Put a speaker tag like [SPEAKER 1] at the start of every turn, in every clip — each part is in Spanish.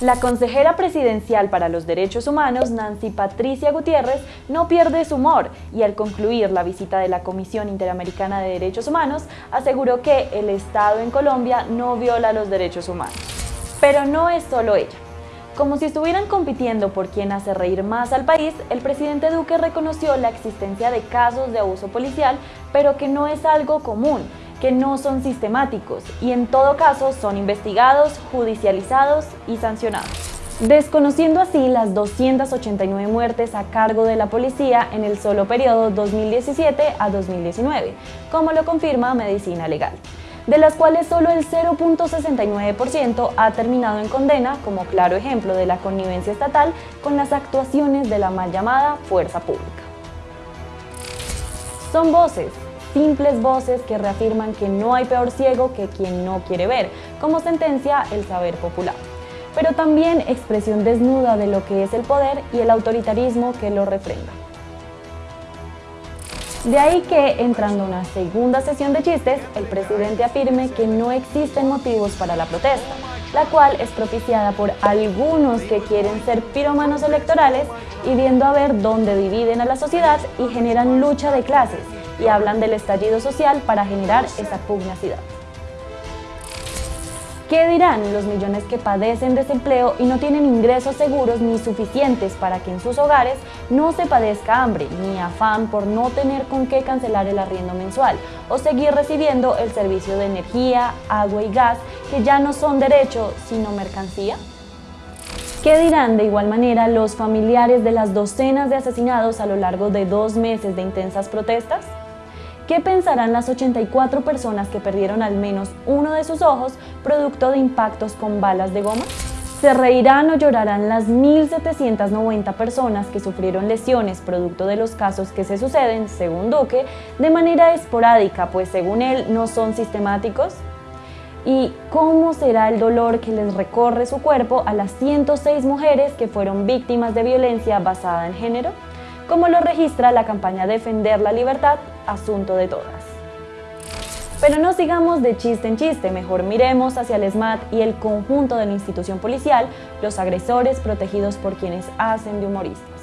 [SPEAKER 1] La consejera presidencial para los derechos humanos, Nancy Patricia Gutiérrez, no pierde su humor y al concluir la visita de la Comisión Interamericana de Derechos Humanos, aseguró que el Estado en Colombia no viola los derechos humanos. Pero no es solo ella. Como si estuvieran compitiendo por quién hace reír más al país, el presidente Duque reconoció la existencia de casos de abuso policial, pero que no es algo común, que no son sistemáticos y en todo caso son investigados, judicializados y sancionados. Desconociendo así las 289 muertes a cargo de la policía en el solo periodo 2017 a 2019, como lo confirma Medicina Legal de las cuales solo el 0.69% ha terminado en condena, como claro ejemplo de la connivencia estatal con las actuaciones de la mal llamada fuerza pública. Son voces, simples voces que reafirman que no hay peor ciego que quien no quiere ver, como sentencia el saber popular. Pero también expresión desnuda de lo que es el poder y el autoritarismo que lo refrenda. De ahí que, entrando a una segunda sesión de chistes, el presidente afirme que no existen motivos para la protesta, la cual es propiciada por algunos que quieren ser piromanos electorales y viendo a ver dónde dividen a la sociedad y generan lucha de clases, y hablan del estallido social para generar esa pugnacidad. ¿Qué dirán los millones que padecen desempleo y no tienen ingresos seguros ni suficientes para que en sus hogares no se padezca hambre ni afán por no tener con qué cancelar el arriendo mensual o seguir recibiendo el servicio de energía, agua y gas que ya no son derecho sino mercancía? ¿Qué dirán de igual manera los familiares de las docenas de asesinados a lo largo de dos meses de intensas protestas? ¿Qué pensarán las 84 personas que perdieron al menos uno de sus ojos producto de impactos con balas de goma? ¿Se reirán o llorarán las 1.790 personas que sufrieron lesiones producto de los casos que se suceden, según Duque, de manera esporádica, pues según él no son sistemáticos? ¿Y cómo será el dolor que les recorre su cuerpo a las 106 mujeres que fueron víctimas de violencia basada en género? como lo registra la campaña Defender la Libertad, asunto de todas. Pero no sigamos de chiste en chiste, mejor miremos hacia el SMAT y el conjunto de la institución policial, los agresores protegidos por quienes hacen de humoristas.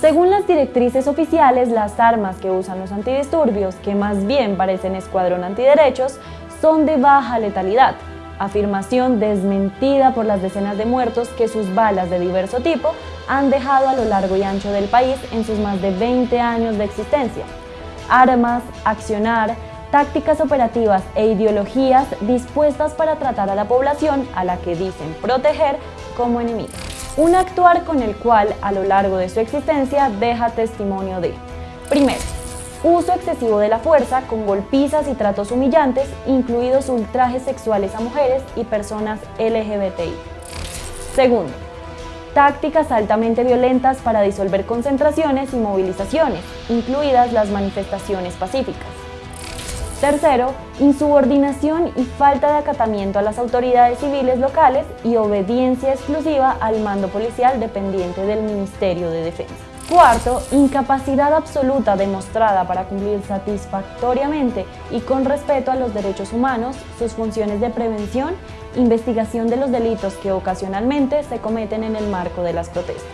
[SPEAKER 1] Según las directrices oficiales, las armas que usan los antidisturbios, que más bien parecen escuadrón antiderechos, son de baja letalidad, afirmación desmentida por las decenas de muertos que sus balas de diverso tipo han dejado a lo largo y ancho del país en sus más de 20 años de existencia. Armas, accionar, tácticas operativas e ideologías dispuestas para tratar a la población a la que dicen proteger como enemiga. Un actuar con el cual a lo largo de su existencia deja testimonio de, primero, uso excesivo de la fuerza con golpizas y tratos humillantes, incluidos ultrajes sexuales a mujeres y personas LGBTI. Segundo, tácticas altamente violentas para disolver concentraciones y movilizaciones, incluidas las manifestaciones pacíficas. Tercero, insubordinación y falta de acatamiento a las autoridades civiles locales y obediencia exclusiva al mando policial dependiente del Ministerio de Defensa. Cuarto, incapacidad absoluta demostrada para cumplir satisfactoriamente y con respeto a los derechos humanos, sus funciones de prevención, investigación de los delitos que ocasionalmente se cometen en el marco de las protestas.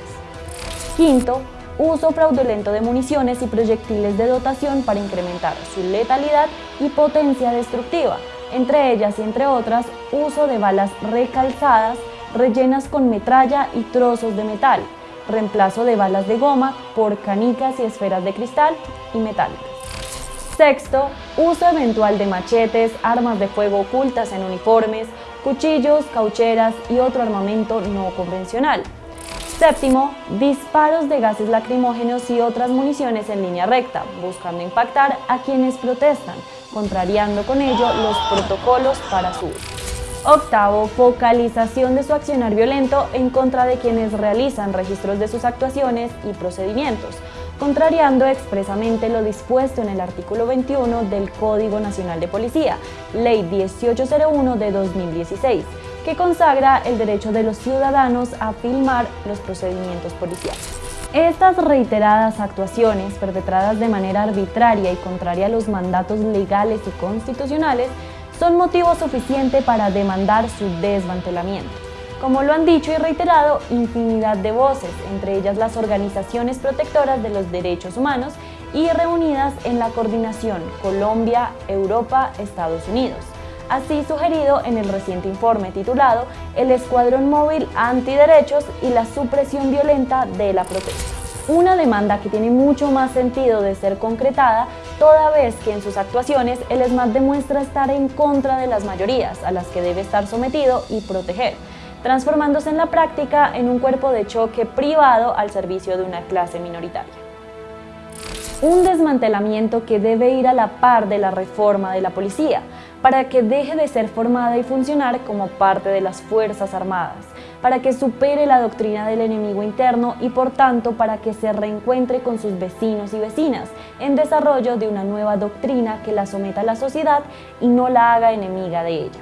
[SPEAKER 1] Quinto, uso fraudulento de municiones y proyectiles de dotación para incrementar su letalidad y potencia destructiva, entre ellas y entre otras, uso de balas recalzadas, rellenas con metralla y trozos de metal, reemplazo de balas de goma por canicas y esferas de cristal y metálicas. Sexto, uso eventual de machetes, armas de fuego ocultas en uniformes, cuchillos, caucheras y otro armamento no convencional. Séptimo, disparos de gases lacrimógenos y otras municiones en línea recta, buscando impactar a quienes protestan, contrariando con ello los protocolos para su uso. Octavo, focalización de su accionar violento en contra de quienes realizan registros de sus actuaciones y procedimientos, contrariando expresamente lo dispuesto en el artículo 21 del Código Nacional de Policía, Ley 1801 de 2016, que consagra el derecho de los ciudadanos a filmar los procedimientos policiales. Estas reiteradas actuaciones, perpetradas de manera arbitraria y contraria a los mandatos legales y constitucionales, son motivo suficiente para demandar su desmantelamiento. como lo han dicho y reiterado infinidad de voces, entre ellas las organizaciones protectoras de los derechos humanos y reunidas en la coordinación Colombia, Europa, Estados Unidos. Así sugerido en el reciente informe titulado El Escuadrón Móvil Antiderechos y la Supresión Violenta de la Protesta una demanda que tiene mucho más sentido de ser concretada, toda vez que en sus actuaciones el ESMAD demuestra estar en contra de las mayorías a las que debe estar sometido y proteger, transformándose en la práctica en un cuerpo de choque privado al servicio de una clase minoritaria. Un desmantelamiento que debe ir a la par de la reforma de la policía, para que deje de ser formada y funcionar como parte de las Fuerzas Armadas, para que supere la doctrina del enemigo interno y por tanto para que se reencuentre con sus vecinos y vecinas en desarrollo de una nueva doctrina que la someta a la sociedad y no la haga enemiga de ella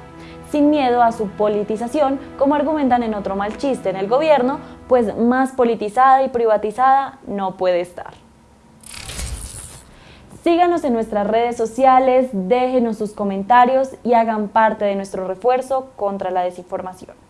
[SPEAKER 1] sin miedo a su politización, como argumentan en otro mal chiste en el gobierno, pues más politizada y privatizada no puede estar. Síganos en nuestras redes sociales, déjenos sus comentarios y hagan parte de nuestro refuerzo contra la desinformación.